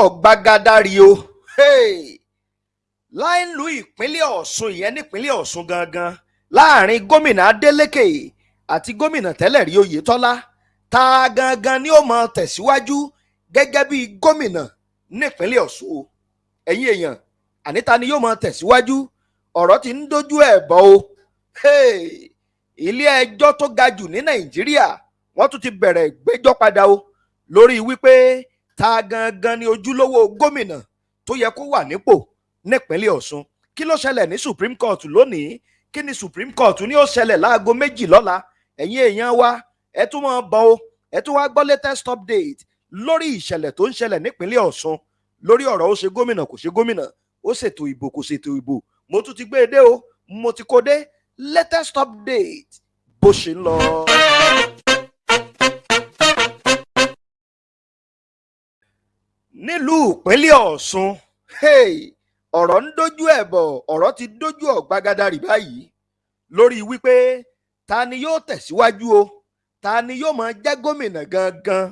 ọ̀rọ̀ dojú ọ̀gbagadari o láìlú ìpínlẹ̀ ọ̀ṣun ìyẹn nípínlẹ̀ ọ̀ṣun gangan láàárín gómìnà adeleke àti gómìnà tẹ́lẹ̀ rí oyetola ta gangan ni ó máa tẹ̀síwájú gẹ́gẹ́ bí gómìnà nípínlẹ̀ ọ̀ṣun o. Ẹ̀yin èèyàn àníta ni yóò máa tẹ̀síwájú? Ọ̀rọ̀ tí ń dojú ẹ̀ bọ̀ o. Ilé ẹjọ́ tó ga jù ní nàìjíríà wọ́n tún ti bẹ̀rẹ̀ ìgbẹ́jọ́ padà o lórí wípé ta gangan ni ojúlówó gómìnà tó yẹ kó wà nípò nípínlẹ̀ ọ̀ṣun. Kí ló ṣẹlẹ̀ ní supreme court lónìí? Kí ni supreme court ní ó ṣẹlẹ̀ láago méjì lọ́la? Ẹ̀yin èèyàn wa ẹ tún mọ̀ bọ̀ o. Ẹ tún wá gbọ́ latest update lórí ìṣẹ̀lẹ̀ tó ń ṣẹlẹ̀ nípínlẹ̀ ọ̀ṣun. Lórí ọ̀rọ̀ ó ṣe gómìnà kò ṣe gómìnà ó ṣètò ìbò kò ṣètò ìbò. Mo tún ti gbé e dé o. Mo ti kó dé. Latest update bó ṣe ń lọ. Nílùú ìpínlẹ̀ ọ̀ṣun. Ọ̀rọ̀ ń dojú ẹ̀ bọ̀ ọ̀rọ̀ ti dojú ọ̀gbagadàrí báyìí lórí wípé ta ni yóò tẹ̀síwájú o ta ni yóò máa jẹ́ gómìnà gangan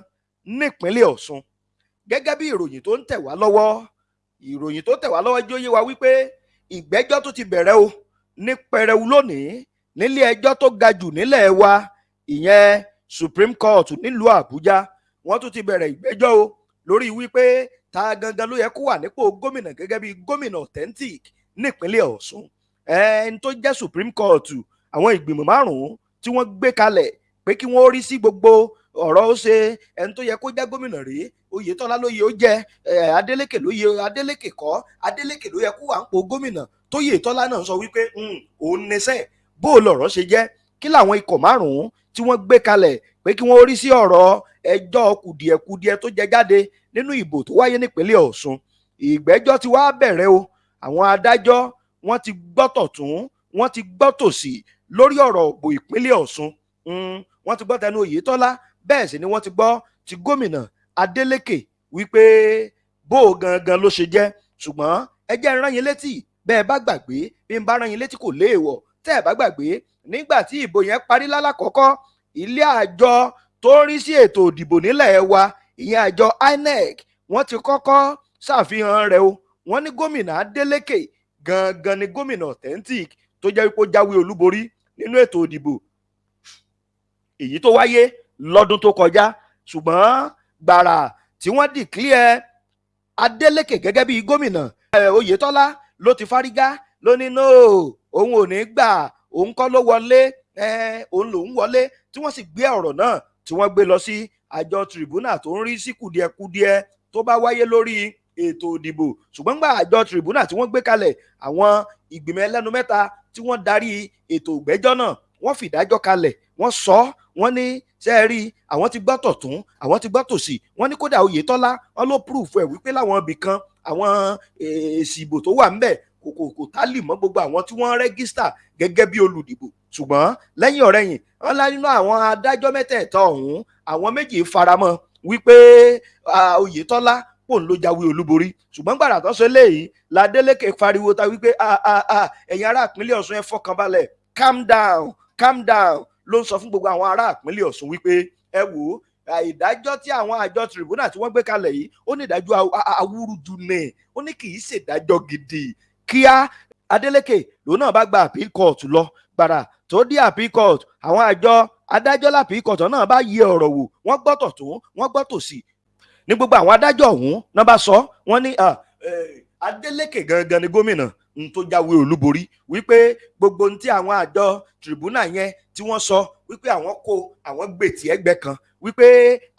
nípínlẹ̀ ọ̀ṣun. Gẹ́gẹ́ bí ìròyìn tó ń tẹ̀ wá lọ́wọ́ ìròyìn tó tẹ̀ wá lọ́wọ́ jẹ́ yé wa wípé ìgbẹ́jọ́ tó ti bẹ̀rẹ̀ o ní pẹrẹwu lónìí nílé ẹjọ́ tó ga jù nílẹ̀ wa ìyẹn Supreme Court nílùú Àbújá wọ́n tún ti bẹ̀rẹ̀ ìgbẹ́jọ́ o lórí wípé ta gangan ló yẹ kó wà nípò gómìnà gẹ́gẹ́ bí gómìnà authentic nípínlẹ̀ Ọ̀ṣun. Ẹni tó jẹ́ Supreme Court àwọn ìgbìmọ̀ márùn-ún tí wọ́n gbé kalẹ̀ pé kí wọ́n rí sí gbogbo ọ̀rọ̀ ó ṣe. Ẹni tó yẹ kó jẹ́ gómìnà rèé Oyètọ́lá ló yẹ ó jẹ́ Adeleke ló yẹ Adeleke kọ́ Adeleke ló yẹ kó wà po gómìnà. Tóyètọ́lá náà sọ wípé òun nẹsẹ̀ bó lọ̀rọ̀ ṣe jẹ́ kí làwọn ikọ̀ márùn-ún tí wọ́n gbé kalẹ̀ pé kí wọ́n rí sí ọ̀rọ̀ ẹjọ́ kùdìẹ̀kudiẹ tó jẹ jáde nínú ìbò tó wáyé nípínlẹ̀ Ọ̀ṣun. Ìgbẹ́jọ́ ti wá bẹ̀rẹ̀ o. Àwọn adájọ́ wọ́n ti gbọ́ tọ̀tún wọ́n ti gbọ́ tòsì lórí ọ̀rọ̀ òbò ìpínlẹ̀ Ọ̀ṣun. Wọ́n ti gbọ́ tẹnu Oyètọ́lá bẹ́ẹ̀ sì ni wọ́n ti gbọ́ ti gómìnà Adeleke wípé bó gangan ló ṣe jẹ́. Ṣùgbọ́n ẹ jẹ́ rán yín létí bẹ́ẹ̀ bá gbàgbé bí n bá rán yín létí kò léèwọ̀. Tẹ́ ẹ̀ bá gbàgbé nígbà tí ìbò yẹn parí lálàkọ́kọ́ ilé àjọ tó ń rí sí ètò ìdìbò nílẹ̀ wa ìyẹn àjọ INEC wọ́n ti kọ́kọ́ ṣàfihàn rẹ̀ o. Wọ́n ní gómìnà Adeleke gangan ni gómìnà authentic tó jẹ́ wípé ó jáwé olúborí nínú ètò ìdìbò. Èyí tó wáyé lọ́dún tó kọjá ṣùgbọ́n gbàrà tí wọ́n declare Adeleke gẹ́gẹ́ bí gómìnà Oyètọ́lá ló ti fárígá ló ní no òun ò ní gbà òun kọ́ ló wọlé òun lòún wọlé tí wọ́n sì gbé ọ̀rọ̀ náà tí wọ́n gbé lọ sí àjọ tribunal tó ń rí sí kùdìẹ̀kudiẹ tó bá wáyé lórí ètò ìdìbò. Ṣùgbọ́n gbà àjọ tribunal tí wọ́n gbé kalẹ̀ àwọn ìgbìmọ̀ ẹlẹ́nu mẹ́ta tí wọ́n darí ètò ìgbẹ́jọ́ náà wọ́n fìdájọ́ kalẹ̀ wọ́n sọ wọ́n ní ṣe é rí àwọn ti gbọ́ tọ̀tún àwọn ti gbọ́ tòsì. Wọ́n ní kódà Oyètọ́lá wọ́n ló proof ẹ̀ wípé láwọn ibì kan àwọn èsì ìbò tó wà ńbẹ̀ kò kò kò tálì mọ́ gbogbo àwọn tí wọ́n rẹ́gísítà gẹ́gẹ́ bí olùdìbò ṣùgbọ́n lẹ́yìn ọ̀rẹ́yìn wọ́n lá nínú àwọn adájọ́ mẹ́tẹ̀ẹ̀ta ọ̀hún àwọn méjì faramọ́ wípé Oyètọ́lá pòun ló jáwé olúborí. Ṣùgbọ́n gbàrà tó ṣe léyìí ládélékè fariwo ta wípé ẹ̀yin ará ìpínlẹ̀ Ọ̀ṣun ẹ fọkànbalẹ̀ calm down calm down. Ló ń sọ fún gbogbo àwọn ará ìpínlẹ̀ Ọ̀ṣun wípé ẹ wò ó ìdájọ́ tí àwọn àjọ tribunal tí wọ́n gbé kalẹ̀ yìí ó ní ìdájọ́ awúrúju ní ó ní kì í ṣèdájọ́ gidi. Kíá Adeleke lòun náà bá gba appeal court lọ gbàrà tó dé court àwọn àjọ adájọ́ lápìí court náà bá yẹ ọ̀rọ̀ wò wọ́n gbọ́ tọ̀tún wọ́n gbọ́ tòsì ní gbogbo àwọn adájọ́ ọ̀hún náà bá sọ wọ́n ní Adeleke gangan ni gómìnà n tó jáwé olúborí wípé gbogbo ohun tí àwọn àjọ tribunal yẹn tí wọ́n sọ wípé àwọn kó àwọn gbètì ẹgbẹ́ kan wípé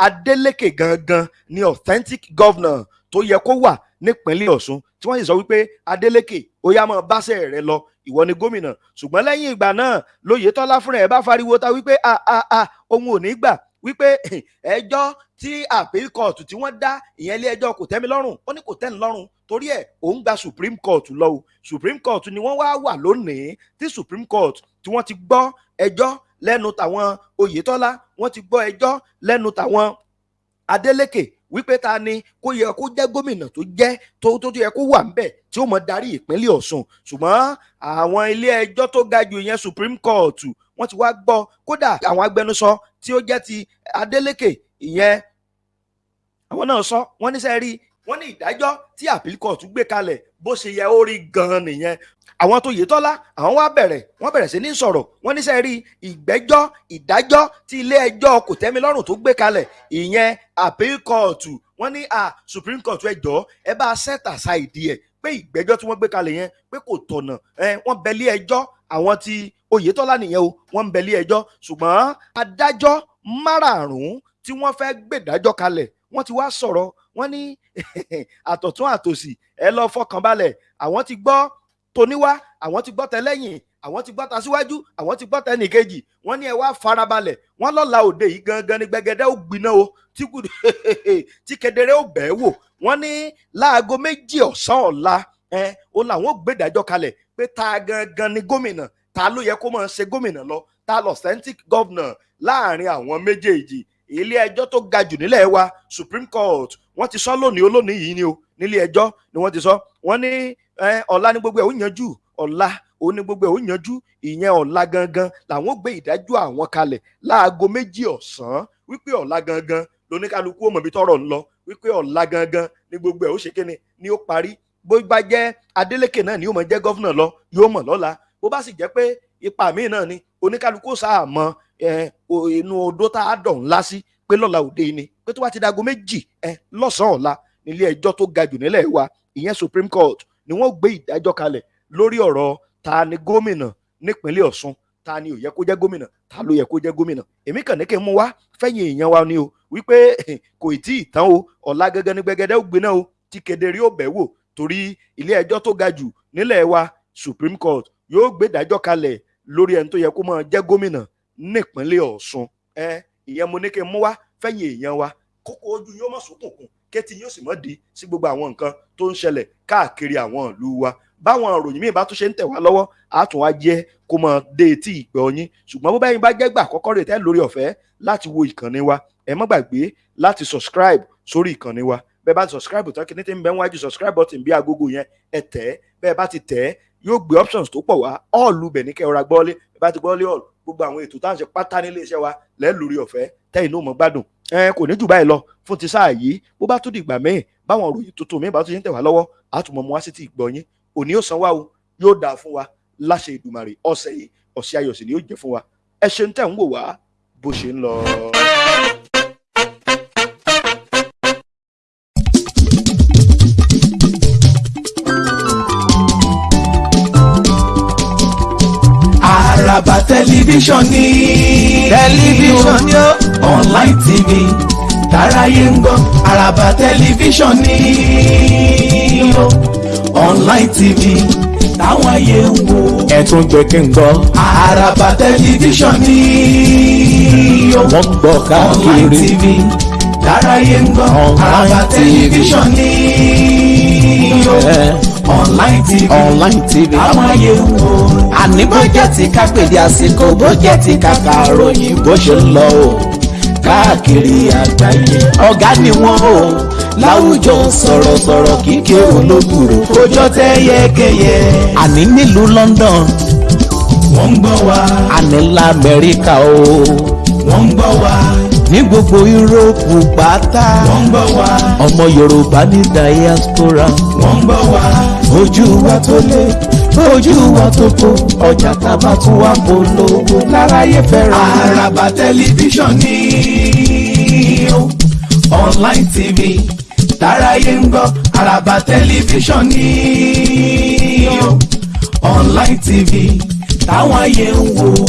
Adeleke gangan ni authentic governor tó yẹ kó wà nípínlẹ̀ Ọ̀ṣun tí wọ́n sì sọ wípé Adeleke ó yá máa báṣẹ́ rẹ lọ ìwọ ni gómìnà. Ṣùgbọ́n lẹ́yìn ìgbà náà lóyètọ́lá fúnra ẹ̀ bá fariwo ta wípé a a a òun ò ní gbà. Wípé ẹjọ́ tí appeal court tí wọ́n dá ìyẹn ilé ẹjọ́ kò tẹ́mi lọ́rùn. Ó ní kò tẹ́ni lọ́rùn torí ẹ̀ òun gba Supreme Court lọ o. Supreme Court ni wọ́n wá wà lónìí tí Supreme Court tí wọ́n ti gbọ́ ẹjọ́ lẹ́nu tàwọn Oyètọ́lá wọ́n ti gbọ́ ẹjọ́ lẹ́nu tàwọn Adeleke wípé ta ni kó yẹ kó jẹ́ gómìnà tó jẹ́ tó tó yẹ kó wà ńbẹ̀ tí ó mọ darí ìpínlẹ̀ Ọ̀ṣun. Ṣùgbọ́n àwọn ilé ẹjọ́ tó ga jù ìyẹn Supreme Court wọ́n ti wá gbọ́ kódà àwọn agbẹnusọ tí ó jẹ́ ti Adeleke ìyẹn àwọn náà sọ wọ́n ní sẹ́ẹ̀ rí wọ́n ní ìdájọ́ tí appeal court gbé kalẹ̀ bó ṣe yẹ ó rí gan-an nìyẹn. Àwọn tó Oyètọ́lá àwọn wá bẹ̀rẹ̀ wọ́n bẹ̀rẹ̀ sí ní sọ̀rọ̀. Wọ́n ní sẹ́ẹ̀ rí ìgbẹ́jọ́ ìdájọ́ tí ilé ẹjọ́ kòtẹ́milọ́rùn tó gbé kalẹ̀ ìyẹn appeal court. Wọ́n ní à supreme court ẹ jọ̀ọ́ ẹ bá set aside ẹ̀ pé ìgbẹ́jọ́ tí wọ́n gbé kalẹ̀ yẹn pé kò tọ̀nà. Wọ́n bẹ̀lí ẹjọ́ àwọn tí Oyètọ́lá nìyẹn o wọ́n ń bẹ̀lí ẹjọ́. Ṣùgbọ́n adájọ́ márààrún tí wọ́n fẹ́ gbèdájọ́ kalẹ̀ wọ́n ti wá sọ̀rọ̀ wọ́n ní àtọ̀tún àtòsì ẹ lọ fọkàn balẹ̀. Àwọn ti gbọ́ toníwá àwọn ti gbọ́ tẹlẹ́yìn àwọn ti gbọ́ ta síwájú àwọn ti gbọ́ tẹnìkejì. Wọ́n ní ẹ wá farabalẹ̀. Wọ́n lọ́la òde yìí gangan ni gbẹgẹdẹ ó gbiná o tí kedere ó bẹ̀ẹ́ wò. Wọ́n ní láago méjì ọ̀sán ọ̀la ẹ o làwọn ò gbèdájọ́ kalẹ̀ pé ta gangan ni gómìnà ta ló yẹ kó máa ṣe gómìnà lọ? Ta lọ authentic governor láàárín àwọn méjèèjì? Ilé ẹjọ́ tó ga jù nílẹ̀ wa supreme court wọ́n ti sọ lónìí olónìí yìí ni o nílé ẹjọ́ ni wọ́n ti sọ. Wọ́n ní ọ̀la ní gbogbo ẹ̀ ó yanjú. Ọ̀la ó ní gbogbo ẹ̀ ó yanjú. Ìyẹn ọ̀la gangan làwọn gbé ìdájọ́ àwọn kalẹ̀ láago méjì ọ̀sán. Wípé ọ̀la gangan lóníkálukú ó mọ̀ bí tọ́rọ̀ ń wípé ọ̀la gangan ní gbogbo ẹ̀ ó ṣe kíni ni ó parí. Bó bá jẹ́ Adeleke náà ni yóò mọ̀ jẹ́ gọ́fúnà lọ yóò mọ̀ lọ́la. Bó bá sì jẹ́ pé ipa míì náà ni oníkálukú sáà mọ inú odó tá a dọ̀ ńlá sí pé lọ́la òde ni pé tó bá ti dago méjì lọ́sàn-án ọ̀la nílé ẹjọ́ tó ga jù nílẹ̀ wa ìyẹn Supreme Court ni wọ́n gbé ìdájọ́ kalẹ̀ lórí ọ̀rọ̀ ta ni gómìnà nípínlẹ̀ Ọ̀ṣun ta ni ò yẹ kó jẹ́ gómìnà ta ló yẹ kó jẹ́ gómìnà. Èmi kàn ní kí n mú wá fẹ́yìn èèyàn wa ni o wípé kò tí ì tán o ọ̀la gẹ́gẹ́ ní gbẹgẹdẹ́ ó gbiná o tí kedere ó bẹ̀ wò torí ilé ẹjọ́ tó ga jù nílẹ̀ wa Supreme Court yóò gbé ìdájọ́ kalẹ̀ lórí ẹni tó yẹ kó máa jẹ́ gómìnà nípínlẹ̀ Ọ̀ṣun ẹ ìyẹn mo ní kí n mú wá fẹ́yìn èèyàn wa. Kókó ojú yóò mọ̀ sókùnkùn kétí yóò sì mọ̀ di sí gbogbo àwọn nǹkan tó ń ṣẹlẹ̀ káàkiri àwọn ìlú wa. Báwọn ìròyìn míì bá tún ṣe ń tẹ̀ wá lọ́wọ́ á wá jẹ́ kó mọ dé etí ìgbọ́ yín. Ṣùgbọ́n bó bá bá jẹ́ gbà àkọ́kọ́ rẹ̀ tẹ́ lórí ọ̀fẹ́ láti wo ìkànnì wa ẹ má gbàgbé láti subscribe sórí ìkànnì wa. Bẹ́ẹ̀ bá ti subscribe tán kíní tí ń bẹ wájú subscribe button bí agogo yẹn ẹ tẹ̀ bẹ́ẹ̀ bá ti tẹ̀ yóò gbé options tó pọ̀ wá. All bẹ̀ ní kẹ́ọ̀rọ̀ gbọ́lé bá ti gbọ́lé all gbogbo àwọn ètò tá à ń ṣe pátá nílé iṣẹ́ wa lẹ́ẹ̀ lórí ọ̀fẹ́ tẹ́yìn náà mọ̀ gbádùn. Ẹ kò ní jù báyìí lọ. Fún ti sáà yìí bó bá tún dìgbà míì báwọn òròyìn tuntun míì bá tún ṣe ń tẹ̀ wá lọ́wọ́ àtúmọ̀ mu wá sí ti ìgbọ́ yín. Òní ó san wá o yóò dáa fún wa láṣẹ Ìdùmarè ọ̀sẹ̀ yìí ọ̀sẹ̀ ayọ̀ sì ni yóò jẹ́ fún wa. Ẹ ṣeun tẹ̀ ń wò wá bó ṣe ń lọ. Tẹlifíṣàn ni. tẹlifíṣàn ni ó. online tv tàráyé ń gbọ́. Àràbà tẹlifíṣàn ni online tv táwọn ayé ń wo. ẹ̀tún gbẹ̀kẹ̀ ń gbọ́. Àràbà tẹlifíṣàn ni wọ́n gbọ́ online káàkiri. tv tàráyé ń gbọ́. Online Àràbà tẹlifíṣàn ni. Ẹ. online tv online tv. táwọn ayé ń wo. àní bó jẹ́ ti ká pèdé àsìkò bó jẹ́ ti ká kàròyìn bó ṣe ń lọ o káàkiri àgbáyé ọ̀gá ni wọ́n o láwùjọ sọ̀rọ̀sọ̀rọ̀ kíkẹ́ olóbùrò kójọ tẹ yẹkẹyẹ. àní nílùú London wọ́n ń gbọ́ wa. àní lamẹ́ríkà o wọ́n ń gbọ́ wa. Ní gbogbo yúróòpù pátá wọ́n gbọ́ wa. ọmọ Yorùbá ní diaspora wọ́n gbọ́ wa. ojú wa tó lé ojú wa tó kó ọjà tábà tún wá polówó láráyé fẹ́ràn. Àràbà tẹlifíṣàn ni ó. online tv tàráyé ń gbọ́. Àràbà tẹlifíṣàn ni ó. online tv táwọn ayé ń wo.